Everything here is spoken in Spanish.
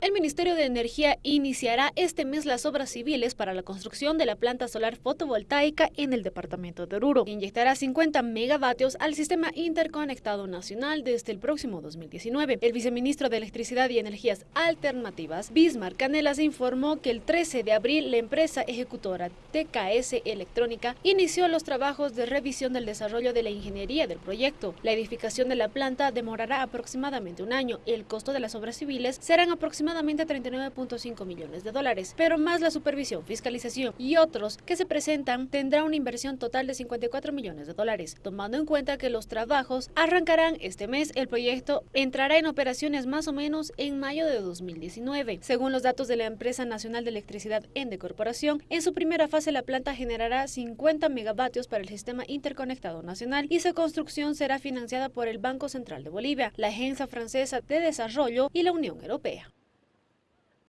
El Ministerio de Energía iniciará este mes las obras civiles para la construcción de la planta solar fotovoltaica en el departamento de Oruro, inyectará 50 megavatios al sistema interconectado nacional desde el próximo 2019. El viceministro de Electricidad y Energías Alternativas, Bismarck Canelas, informó que el 13 de abril la empresa ejecutora TKS Electrónica inició los trabajos de revisión del desarrollo de la ingeniería del proyecto. La edificación de la planta demorará aproximadamente un año. El costo de las obras civiles serán aproximadamente aproximadamente 39.5 millones de dólares, pero más la supervisión, fiscalización y otros que se presentan tendrá una inversión total de 54 millones de dólares. Tomando en cuenta que los trabajos arrancarán este mes, el proyecto entrará en operaciones más o menos en mayo de 2019. Según los datos de la empresa nacional de electricidad Ende Corporación, en su primera fase la planta generará 50 megavatios para el sistema interconectado nacional y su construcción será financiada por el Banco Central de Bolivia, la Agencia Francesa de Desarrollo y la Unión Europea.